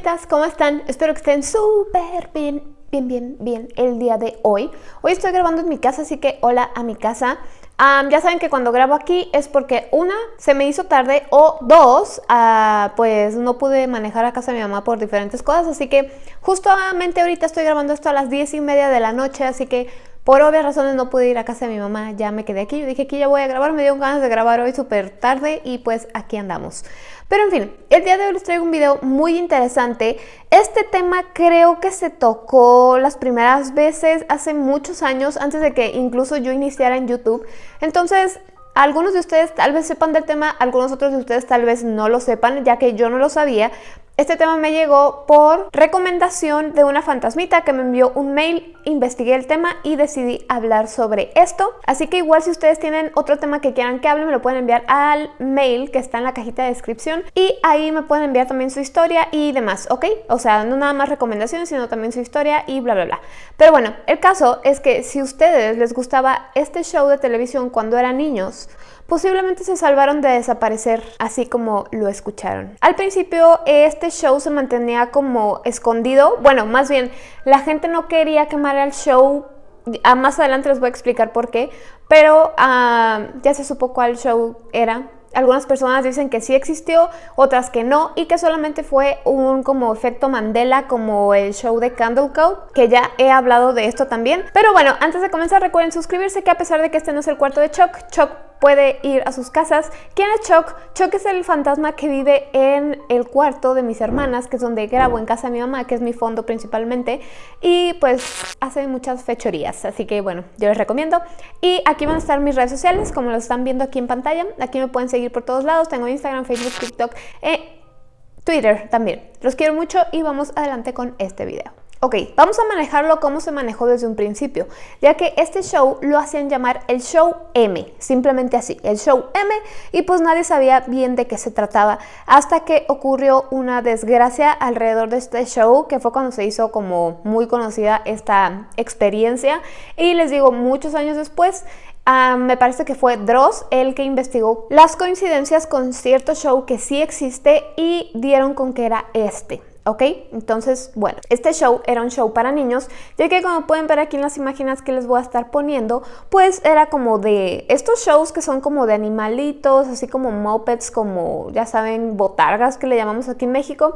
fantasmitas, ¿cómo están? Espero que estén súper bien, bien, bien, bien el día de hoy. Hoy estoy grabando en mi casa, así que hola a mi casa. ya saben que cuando grabo aquí es porque una, se me hizo tarde o dos, ah, pues no pude manejar a casa de mi mamá por diferentes cosas, así que justamente ahorita estoy grabando esto a las 10 y media de la noche, así que por obvias razones no pude ir a casa de mi mamá, ya me quedé aquí. Yo dije, aquí ya voy a grabar, me dio ganas de grabar hoy súper tarde y pues aquí andamos. Pero en fin, el día de hoy les traigo un video muy interesante. Este tema creo que se tocó las primeras veces hace muchos años, antes de que incluso yo iniciara en YouTube. Entonces, algunos de ustedes tal vez sepan del tema, algunos otros de ustedes tal vez no lo sepan, ya que yo no lo sabía, este tema me llegó por recomendación de una fantasmita que me envió un mail, investigué el tema y decidí hablar sobre esto. Así que igual si ustedes tienen otro tema que quieran que hable, me lo pueden enviar al mail que está en la cajita de descripción y ahí me pueden enviar también su historia y demás, ¿ok? O sea, no nada más recomendaciones, sino también su historia y bla, bla, bla. Pero bueno, el caso es que si a ustedes les gustaba este show de televisión cuando eran niños, posiblemente se salvaron de desaparecer así como lo escucharon. Al principio este show se mantenía como escondido, bueno, más bien la gente no quería quemar el show ah, más adelante les voy a explicar por qué, pero ah, ya se supo cuál show era. Algunas personas dicen que sí existió, otras que no, y que solamente fue un como efecto Mandela, como el show de Candle que ya he hablado de esto también. Pero bueno, antes de comenzar recuerden suscribirse, que a pesar de que este no es el cuarto de Chuck, Chuck puede ir a sus casas. ¿Quién es Chuck? Chuck es el fantasma que vive en el cuarto de mis hermanas, que es donde grabo en casa de mi mamá, que es mi fondo principalmente, y pues hace muchas fechorías, así que bueno, yo les recomiendo. Y aquí van a estar mis redes sociales, como lo están viendo aquí en pantalla. Aquí me pueden seguir por todos lados, tengo Instagram, Facebook, TikTok, eh, Twitter también. Los quiero mucho y vamos adelante con este video. Ok, vamos a manejarlo como se manejó desde un principio, ya que este show lo hacían llamar el show M, simplemente así, el show M, y pues nadie sabía bien de qué se trataba, hasta que ocurrió una desgracia alrededor de este show, que fue cuando se hizo como muy conocida esta experiencia, y les digo, muchos años después, ah, me parece que fue Dross el que investigó las coincidencias con cierto show que sí existe y dieron con que era este. ¿Ok? Entonces, bueno, este show era un show para niños, ya que como pueden ver aquí en las imágenes que les voy a estar poniendo, pues era como de estos shows que son como de animalitos, así como mopeds, como ya saben, botargas que le llamamos aquí en México,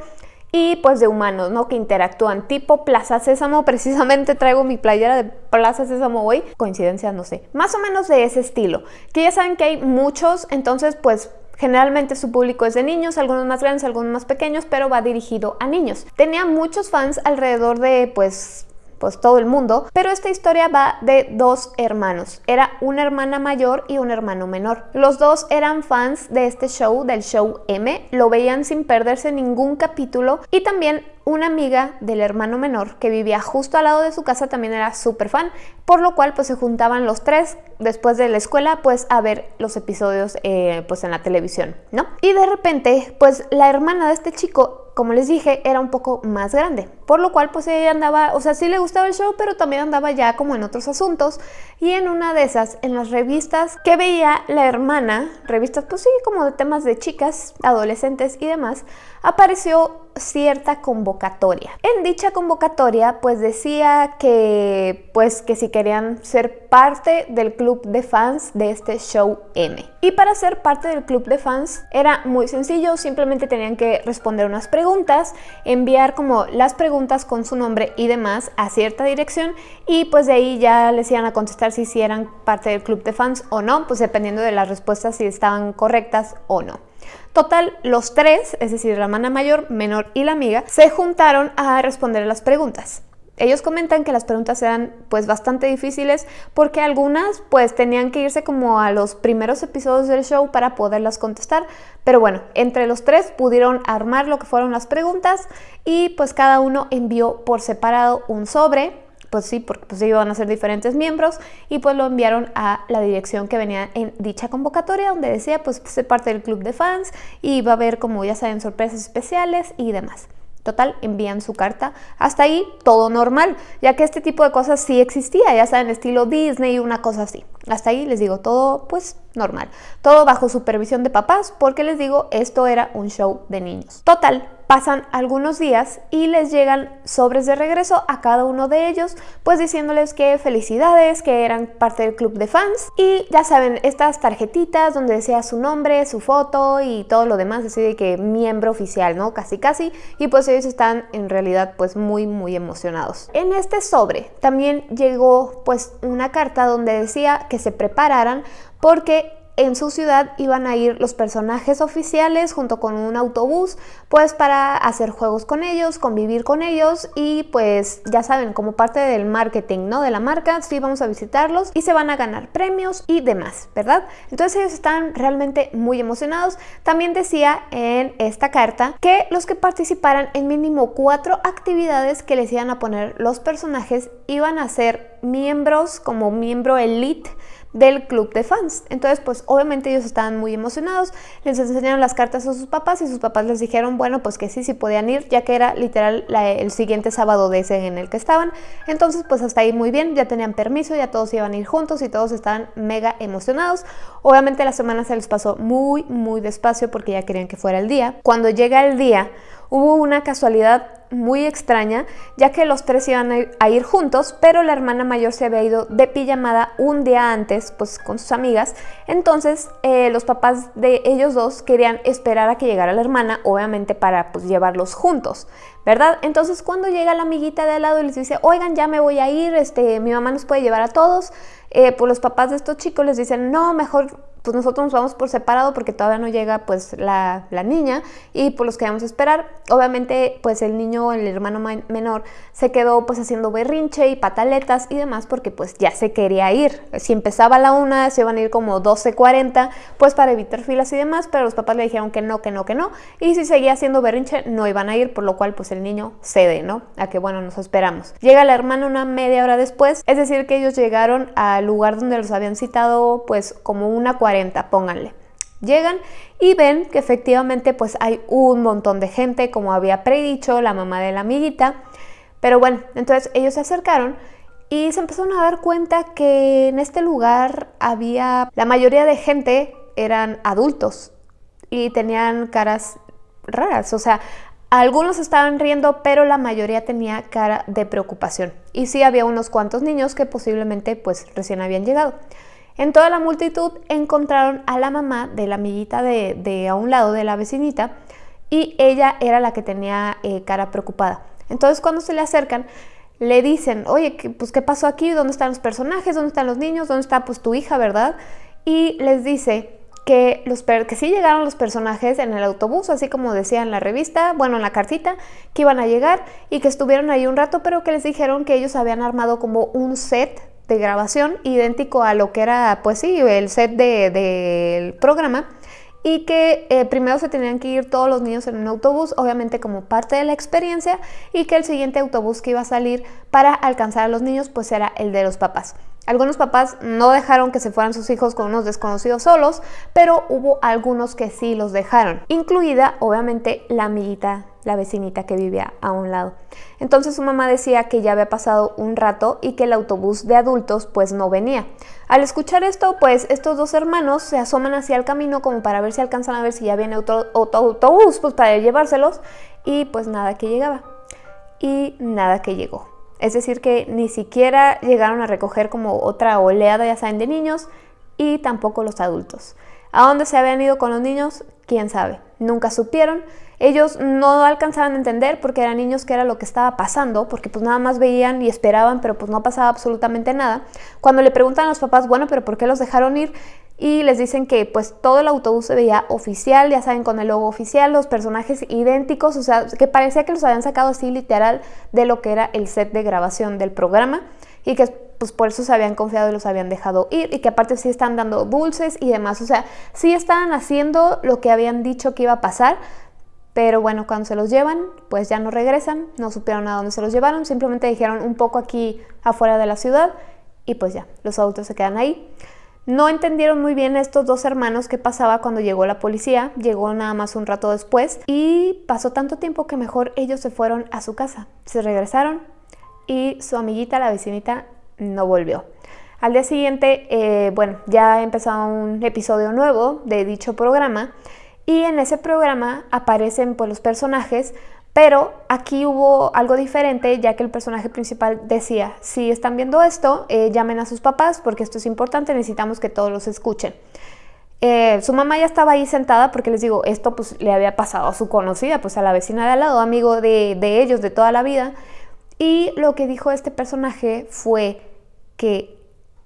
y pues de humanos, ¿no? Que interactúan, tipo Plaza Sésamo, precisamente traigo mi playera de Plaza Sésamo hoy, coincidencia, no sé, más o menos de ese estilo, que ya saben que hay muchos, entonces pues Generalmente su público es de niños, algunos más grandes, algunos más pequeños, pero va dirigido a niños. Tenía muchos fans alrededor de pues pues todo el mundo, pero esta historia va de dos hermanos. Era una hermana mayor y un hermano menor. Los dos eran fans de este show, del show M, lo veían sin perderse ningún capítulo y también una amiga del hermano menor que vivía justo al lado de su casa también era súper fan, por lo cual pues se juntaban los tres después de la escuela pues a ver los episodios eh, pues en la televisión, ¿no? Y de repente pues la hermana de este chico como les dije, era un poco más grande, por lo cual pues ella andaba, o sea, sí le gustaba el show, pero también andaba ya como en otros asuntos, y en una de esas, en las revistas que veía la hermana, revistas pues sí, como de temas de chicas, adolescentes y demás, apareció cierta convocatoria. En dicha convocatoria pues decía que pues que si querían ser parte del club de fans de este show M. Y para ser parte del club de fans era muy sencillo, simplemente tenían que responder unas preguntas, enviar como las preguntas con su nombre y demás a cierta dirección y pues de ahí ya les iban a contestar si, si eran parte del club de fans o no, pues dependiendo de las respuestas si estaban correctas o no. Total, los tres, es decir, la hermana mayor, menor y la amiga, se juntaron a responder las preguntas. Ellos comentan que las preguntas eran pues bastante difíciles porque algunas pues tenían que irse como a los primeros episodios del show para poderlas contestar, pero bueno, entre los tres pudieron armar lo que fueron las preguntas y pues cada uno envió por separado un sobre pues sí, porque pues iban a ser diferentes miembros y pues lo enviaron a la dirección que venía en dicha convocatoria donde decía pues ser parte del club de fans y va a haber como ya saben sorpresas especiales y demás. Total, envían su carta. Hasta ahí todo normal, ya que este tipo de cosas sí existía, ya saben, estilo Disney una cosa así. Hasta ahí les digo, todo pues normal. Todo bajo supervisión de papás, porque les digo, esto era un show de niños. Total, Pasan algunos días y les llegan sobres de regreso a cada uno de ellos, pues diciéndoles que felicidades, que eran parte del club de fans. Y ya saben, estas tarjetitas donde decía su nombre, su foto y todo lo demás, así de que miembro oficial, ¿no? Casi casi. Y pues ellos están en realidad pues muy muy emocionados. En este sobre también llegó pues una carta donde decía que se prepararan porque en su ciudad iban a ir los personajes oficiales junto con un autobús, pues para hacer juegos con ellos, convivir con ellos y pues ya saben, como parte del marketing, ¿no? De la marca, sí vamos a visitarlos y se van a ganar premios y demás, ¿verdad? Entonces ellos están realmente muy emocionados. También decía en esta carta que los que participaran en mínimo cuatro actividades que les iban a poner los personajes iban a ser miembros como miembro elite del club de fans. Entonces, pues obviamente ellos estaban muy emocionados, les enseñaron las cartas a sus papás y sus papás les dijeron, bueno, pues que sí, sí podían ir, ya que era literal el siguiente sábado de ese en el que estaban. Entonces, pues hasta ahí muy bien, ya tenían permiso, ya todos iban a ir juntos y todos estaban mega emocionados. Obviamente la semana se les pasó muy, muy despacio porque ya querían que fuera el día. Cuando llega el día, hubo una casualidad muy extraña, ya que los tres iban a ir juntos, pero la hermana mayor se había ido de pijamada un día antes, pues con sus amigas. Entonces, eh, los papás de ellos dos querían esperar a que llegara la hermana, obviamente para pues llevarlos juntos, ¿verdad? Entonces, cuando llega la amiguita de al lado y les dice, oigan, ya me voy a ir, este, mi mamá nos puede llevar a todos, eh, pues los papás de estos chicos les dicen, no, mejor pues nosotros nos vamos por separado porque todavía no llega pues la, niña y pues los quedamos a esperar. Obviamente pues el niño, el hermano menor, se quedó pues haciendo berrinche y pataletas y demás porque pues ya se quería ir. Si empezaba a la una, se iban a ir como 12.40 pues para evitar filas y demás, pero los papás le dijeron que no, que no, que no. Y si seguía haciendo berrinche, no iban a ir, por lo cual pues el niño cede, ¿no? A que bueno, nos esperamos. Llega la hermana una media hora después, es decir que ellos llegaron al lugar donde los habían citado pues como una 40 pónganle. Llegan y ven que efectivamente pues hay un montón de gente, como había predicho la mamá de la amiguita. Pero bueno, entonces ellos se acercaron y se empezaron a dar cuenta que en este lugar había, la mayoría de gente eran adultos y tenían caras raras, o sea, algunos estaban riendo, pero la mayoría tenía cara de preocupación. Y sí había unos cuantos niños que posiblemente pues recién habían llegado. En toda la multitud encontraron a la mamá de la amiguita de, a un lado de la vecinita y ella era la que tenía eh, cara preocupada. Entonces cuando se le acercan, le dicen, oye, pues ¿qué pasó aquí? ¿Dónde están los personajes? ¿Dónde están los niños? ¿Dónde está pues tu hija, verdad? Y les dice que, los que sí llegaron los personajes en el autobús, así como decía en la revista, bueno, en la cartita, que iban a llegar y que estuvieron ahí un rato, pero que les dijeron que ellos habían armado como un set de grabación idéntico a lo que era, pues sí, el set del programa y que eh, primero se tenían que ir todos los niños en un autobús, obviamente como parte de la experiencia, y que el siguiente autobús que iba a salir para alcanzar a los niños pues era el de los papás. Algunos papás no dejaron que se fueran sus hijos con unos desconocidos solos, pero hubo algunos que sí los dejaron, incluida obviamente la amiguita, la vecinita que vivía a un lado. Entonces su mamá decía que ya había pasado un rato y que el autobús de adultos pues no venía. Al escuchar esto, pues estos dos hermanos se asoman hacia el camino como para ver si alcanzan a ver si ya viene otro, autobús pues para llevárselos y pues nada que llegaba. Y nada que llegó. Es decir, que ni siquiera llegaron a recoger como otra oleada, ya saben, de niños y tampoco los adultos. ¿A dónde se habían ido con los niños? ¿Quién sabe? Nunca supieron. Ellos no alcanzaban a entender porque eran niños que era lo que estaba pasando, porque pues nada más veían y esperaban, pero pues no pasaba absolutamente nada. Cuando le preguntan a los papás, bueno, pero ¿por qué los dejaron ir? y les dicen que pues todo el autobús se veía oficial, ya saben, con el logo oficial, los personajes idénticos, o sea, que parecía que los habían sacado así literal de lo que era el set de grabación del programa y que pues por eso se habían confiado y los habían dejado ir y que aparte sí están dando dulces y demás, o sea, sí estaban haciendo lo que habían dicho que iba a pasar, pero bueno, cuando se los llevan, pues ya no regresan, no supieron a dónde se los llevaron, simplemente dijeron un poco aquí afuera de la ciudad y pues ya, los adultos se quedan ahí. No entendieron muy bien estos dos hermanos qué pasaba cuando llegó la policía, llegó nada más un rato después y pasó tanto tiempo que mejor ellos se fueron a su casa. Se regresaron y su amiguita, la vecinita, no volvió. Al día siguiente, eh, bueno, ya empezó un episodio nuevo de dicho programa y en ese programa aparecen pues los personajes pero aquí hubo algo diferente ya que el personaje principal decía, si están viendo esto, eh, llamen a sus papás porque esto es importante, necesitamos que todos los escuchen. Eh, su mamá ya estaba ahí sentada porque les digo, esto pues le había pasado a su conocida, pues a la vecina de al lado, amigo de, de ellos de toda la vida. Y lo que dijo este personaje fue que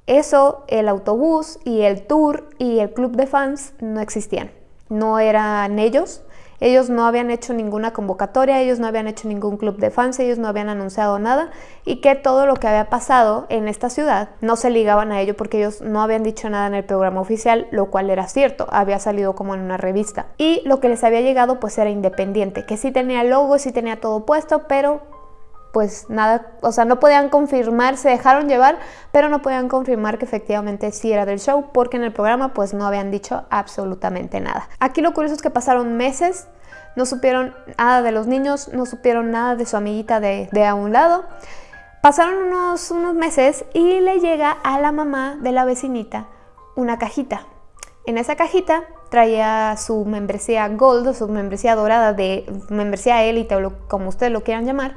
eso, el autobús y el tour y el club de fans no existían. No eran ellos, ellos no habían hecho ninguna convocatoria, ellos no habían hecho ningún club de fans, ellos no habían anunciado nada y que todo lo que había pasado en esta ciudad no se ligaban a ello porque ellos no habían dicho nada en el programa oficial, lo cual era cierto, había salido como en una revista. Y lo que les había llegado pues era independiente, que sí tenía logo, sí tenía todo puesto, pero pues nada, o sea, no podían confirmar, se dejaron llevar, pero no podían confirmar que efectivamente sí era del show, porque en el programa pues no habían dicho absolutamente nada. Aquí lo curioso es que pasaron meses, no supieron nada de los niños, no supieron nada de su amiguita de, de a un lado. Pasaron unos, unos meses y le llega a la mamá de la vecinita una cajita. En esa cajita traía su membresía Gold o su membresía dorada de membresía élite o como ustedes lo quieran llamar,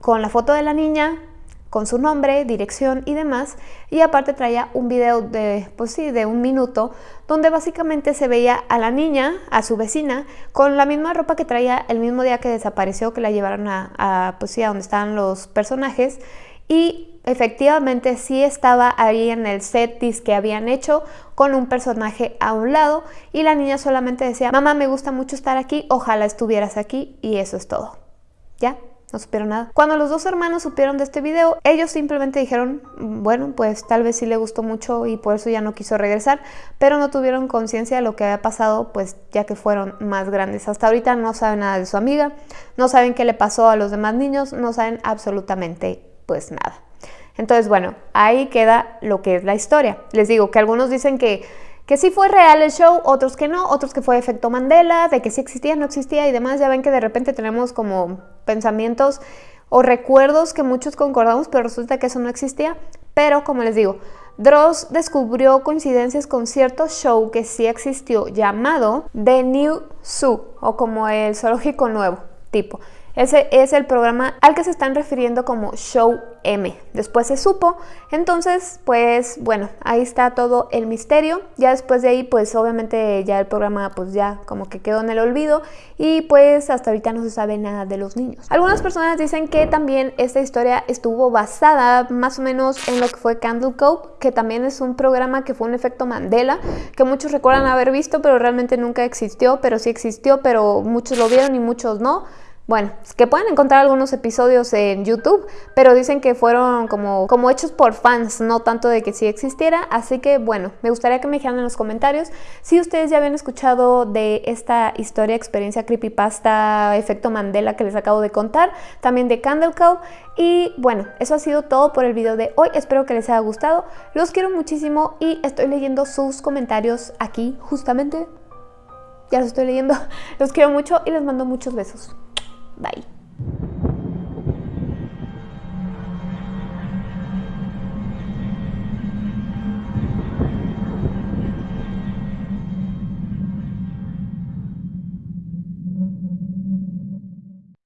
con la foto de la niña, con su nombre, dirección y demás, y aparte traía un video de, pues sí, de un minuto, donde básicamente se veía a la niña, a su vecina, con la misma ropa que traía el mismo día que desapareció, que la llevaron a, pues sí, a donde estaban los personajes, y efectivamente sí estaba ahí en el set que habían hecho con un personaje a un lado y la niña solamente decía, mamá me gusta mucho estar aquí, ojalá estuvieras aquí y eso es todo. ¿Ya? No supieron nada. Cuando los dos hermanos supieron de este video, ellos simplemente dijeron, bueno, pues tal vez sí le gustó mucho y por eso ya no quiso regresar, pero no tuvieron conciencia de lo que había pasado, pues ya que fueron más grandes. Hasta ahorita no saben nada de su amiga, no saben qué le pasó a los demás niños, no saben absolutamente pues nada. Entonces, bueno, ahí queda lo que es la historia. Les digo que algunos dicen que que sí fue real el show, otros que no, otros que fue efecto Mandela, de que sí existía, no existía y demás. Ya ven que de repente tenemos como pensamientos o recuerdos que muchos concordamos, pero resulta que eso no existía. Pero como les digo, Dross descubrió coincidencias con cierto show que sí existió llamado The New Zoo o como el zoológico nuevo tipo. Ese es el programa al que se están refiriendo como Show M. Después se supo, entonces pues bueno, ahí está todo el misterio. Ya después de ahí pues obviamente ya el programa pues ya como que quedó en el olvido y pues hasta ahorita no se sabe nada de los niños. Algunas personas dicen que también esta historia estuvo basada más o menos en lo que fue Candle Cove, que también es un programa que fue un efecto Mandela, que muchos recuerdan haber visto pero realmente nunca existió, pero sí existió, pero muchos lo vieron y muchos no. Bueno, que pueden encontrar algunos episodios en YouTube, pero dicen que fueron como, hechos por fans, no tanto de que sí existiera. Así que bueno, me gustaría que me dijeran en los comentarios si ustedes ya habían escuchado de esta historia, experiencia creepypasta, efecto Mandela que les acabo de contar, también de Candle Cow. Y bueno, eso ha sido todo por el video de hoy. Espero que les haya gustado. Los quiero muchísimo y estoy leyendo sus comentarios aquí justamente. Ya los estoy leyendo. Los quiero mucho y les mando muchos besos. Bye.